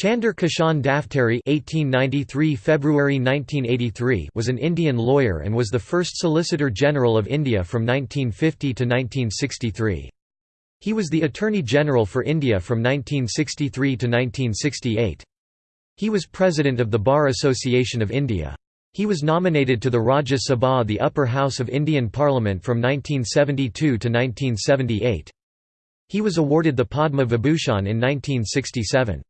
Chander Kishan Daphtary (1893 February 1983) was an Indian lawyer and was the first Solicitor General of India from 1950 to 1963. He was the Attorney General for India from 1963 to 1968. He was President of the Bar Association of India. He was nominated to the Rajya Sabha the upper house of Indian Parliament from 1972 to 1978. He was awarded the Padma Vibhushan in 1967.